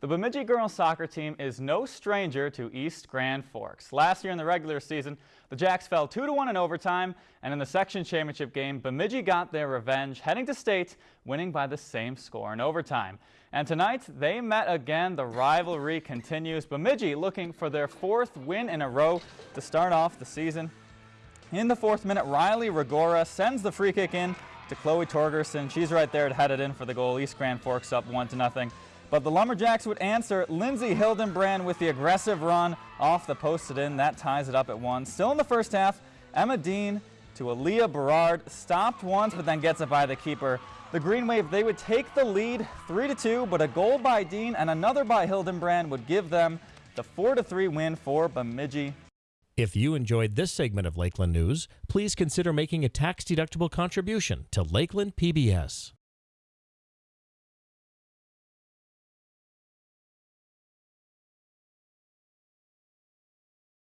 The Bemidji girls soccer team is no stranger to East Grand Forks. Last year in the regular season, the Jacks fell 2-1 in overtime, and in the section championship game, Bemidji got their revenge, heading to state, winning by the same score in overtime. And tonight, they met again. The rivalry continues. Bemidji looking for their fourth win in a row to start off the season. In the fourth minute, Riley Rigora sends the free kick in to Chloe Torgerson. She's right there to head it in for the goal. East Grand Forks up 1 to nothing. But the Lumberjacks would answer. Lindsay Hildenbrand with the aggressive run off the posted in. That ties it up at one. Still in the first half, Emma Dean to Aaliyah Berard. Stopped once, but then gets it by the keeper. The Green Wave, they would take the lead three to two. but a goal by Dean and another by Hildenbrand would give them the four to three win for Bemidji. If you enjoyed this segment of Lakeland News, please consider making a tax-deductible contribution to Lakeland PBS.